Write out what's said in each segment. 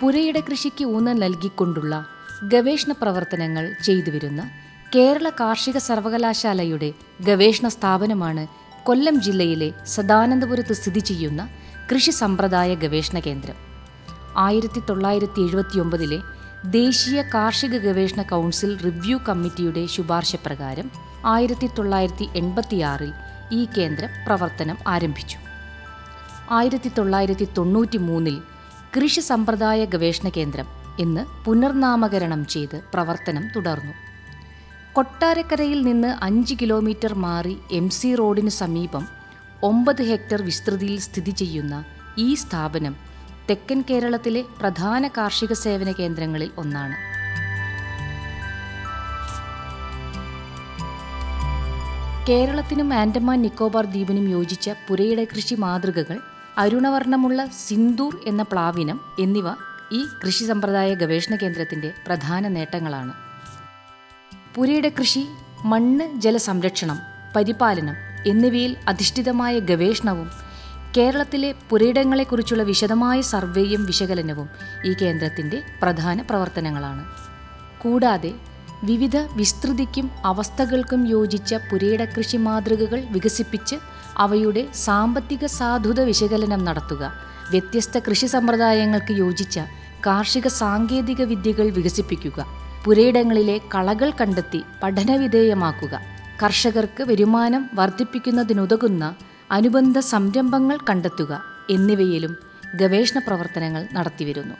പുരയിട കൃഷിക്ക് ഊന്നൽ നൽകിക്കൊണ്ടുള്ള ഗവേഷണ പ്രവർത്തനങ്ങൾ ചെയ്തുവരുന്ന കേരള കാർഷിക സർവകലാശാലയുടെ ഗവേഷണ സ്ഥാപനമാണ് കൊല്ലം ജില്ലയിലെ സദാനന്ദപുരത്ത് സ്ഥിതി ചെയ്യുന്ന കൃഷി സമ്പ്രദായ ഗവേഷണ കേന്ദ്രം. ആയിരത്തി തൊള്ളായിരത്തി എഴുപത്തിയൊമ്പതിലെ ദേശീയ കാർഷിക ഗവേഷണ കൗൺസിൽ റിവ്യൂ കമ്മിറ്റിയുടെ ശുപാർശ പ്രകാരം ആയിരത്തി തൊള്ളായിരത്തി എൺപത്തിയാറിൽ ഈ കേന്ദ്രം പ്രവർത്തനം ആരംഭിച്ചു. ആയിരത്തി തൊള്ളായിരത്തി തൊണ്ണൂറ്റി മൂന്നിൽ കൃഷി സമ്പ്രദായ ഗവേഷണ കേന്ദ്രം ഇന്ന് പുനർനാമകരണം ചെയ്ത് പ്രവർത്തനം തുടർന്നു. കൊട്ടാരക്കരയിൽ നിന്ന് അഞ്ച് കിലോമീറ്റർ മാറി എം സി റോഡിന് സമീപം ഒമ്പത് ഹെക്ടർ വിസ്തൃതിയിൽ സ്ഥിതി ചെയ്യുന്ന ഈ സ്ഥാപനം തെക്കൻ കേരളത്തിലെ പ്രധാന കാർഷിക സേവന കേന്ദ്രങ്ങളിൽ ഒന്നാണ്. കേരളത്തിനും ആൻഡമാൻ നിക്കോബാർ ദ്വീപിനും യോജിച്ച പുരയിട കൃഷി മാതൃകകൾ അരുണവർണമുള്ള സിന്ദൂർ എന്ന പ്ലാവിനം എന്നിവ ഈ കൃഷി സമ്പ്രദായ ഗവേഷണ കേന്ദ്രത്തിന്റെ പ്രധാന നേട്ടങ്ങളാണ്. പുരിയുടെ കൃഷി മണ്ണ് ജലസംരക്ഷണം പരിപാലനം എന്നിവയിൽ അധിഷ്ഠിതമായ ഗവേഷണവും കേരളത്തിലെ പുരയിടങ്ങളെക്കുറിച്ചുള്ള വിശദമായ സർവേയും വിശകലനവും ഈ കേന്ദ്രത്തിന്റെ പ്രധാന പ്രവർത്തനങ്ങളാണ്. കൂടാതെ വിവിധ വിസ്തൃതിക്കും അവസ്ഥകൾക്കും യോജിച്ച പുരയിട കൃഷി മാതൃകകൾ വികസിപ്പിച്ച് അവയുടെ സാമ്പത്തിക സാധുത വിശകലനം നടത്തുക. വ്യത്യസ്ത കൃഷി സമ്പ്രദായങ്ങൾക്ക് യോജിച്ച കാർഷിക സാങ്കേതിക വിദ്യകൾ വികസിപ്പിക്കുക. പുരയിടങ്ങളിലെ കളകൾ കണ്ടെത്തി പഠനവിധേയമാക്കുക കർഷകർക്ക് വരുമാനം വർദ്ധിപ്പിക്കുന്നതിനുതകുന്ന അനുബന്ധ സംരംഭങ്ങൾ കണ്ടെത്തുക എന്നിവയിലും ഗവേഷണ പ്രവർത്തനങ്ങൾ നടത്തിവരുന്നു.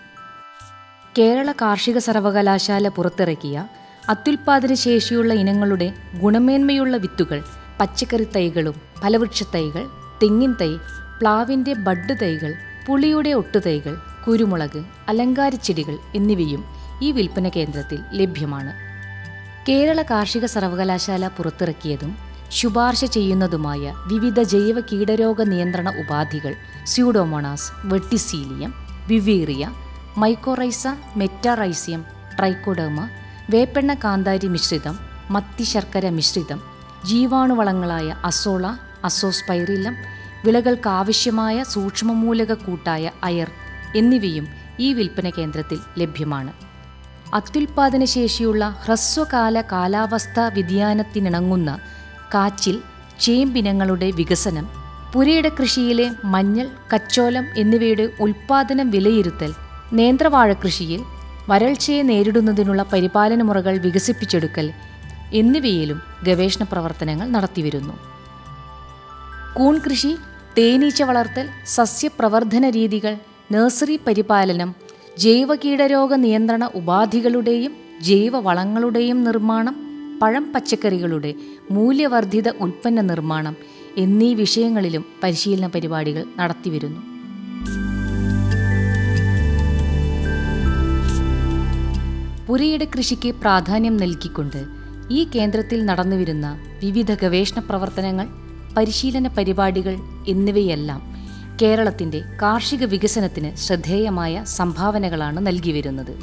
കേരള കാർഷിക സർവകലാശാല പുറത്തിറക്കിയ അത്യുൽപാദന ശേഷിയുള്ള ഇനങ്ങളുടെ ഗുണമേന്മയുള്ള വിത്തുകൾ പച്ചക്കറി തൈകളും ഫലവൃക്ഷ തൈകൾ തെങ്ങിൻ തൈ പ്ലാവിന്റെ ബഡ് തൈകൾ പുളിയുടെ ഒട്ടുതൈകൾ കുരുമുളക് അലങ്കാരച്ചെടികൾ എന്നിവയും ഈ വിൽപ്പന കേന്ദ്രത്തിൽ ലഭ്യമാണ്. കേരള കാർഷിക സർവകലാശാല പുറത്തിറക്കിയതും ശുപാർശ ചെയ്യുന്നതുമായ വിവിധ ജൈവ കീടരോഗ നിയന്ത്രണ ഉപാധികൾ Pseudomonas Verticillium Beauveria mycorrhiza Metarhizium Trichoderma വേപ്പെണ്ണ കാന്താരി മിശ്രിതം മത്തി ശർക്കര മിശ്രിതം ജീവാണുവളങ്ങളായ അസോള അസോസ്പൈറില്ലം വിളകൾക്കാവശ്യമായ സൂക്ഷ്മമൂലക കൂട്ടായ അയർ എന്നിവയും ഈ വിൽപ്പന കേന്ദ്രത്തിൽ ലഭ്യമാണ്. അത്യുൽപാദനശേഷിയുള്ള ഹ്രസ്വകാല കാലാവസ്ഥാ വ്യതിയാനത്തിനിണങ്ങുന്ന കാച്ചിൽ ചേമ്പിനങ്ങളുടെ വികസനം പുരയിട കൃഷിയിലെ മഞ്ഞൾ കച്ചോലം എന്നിവയുടെ ഉൽപാദനം വിലയിരുത്തൽ നേന്ത്രവാഴ കൃഷിയിൽ വരൾച്ചയെ നേരിടുന്നതിനുള്ള പരിപാലന മുറകൾ വികസിപ്പിച്ചെടുക്കൽ എന്നിവയിലും ഗവേഷണ പ്രവർത്തനങ്ങൾ നടത്തിവരുന്നു. കൂൺ കൃഷി തേനീച്ച വളർത്തൽ സസ്യപ്രവർദ്ധന രീതികൾ നഴ്സറി പരിപാലനം ജൈവ കീടരോഗ നിയന്ത്രണ ഉപാധികളുടെയും ജൈവ വളങ്ങളുടെയും നിർമ്മാണം പഴം പച്ചക്കറികളുടെ മൂല്യവർദ്ധിത ഉൽപ്പന്ന നിർമ്മാണം എന്നീ വിഷയങ്ങളിലും പരിശീലന പരിപാടികൾ നടത്തിവരുന്നു. പുരയുടെ കൃഷിക്ക് പ്രാധാന്യം നൽകിക്കൊണ്ട് ഈ കേന്ദ്രത്തിൽ നടന്നുവരുന്ന വിവിധ ഗവേഷണ പ്രവർത്തനങ്ങൾ പരിശീലന പരിപാടികൾ എന്നിവയെല്ലാം കേരളത്തിന്റെ കാർഷിക വികസനത്തിന് ശ്രദ്ധേയമായ സംഭാവനകളാണ് നൽകി വരുന്നത്.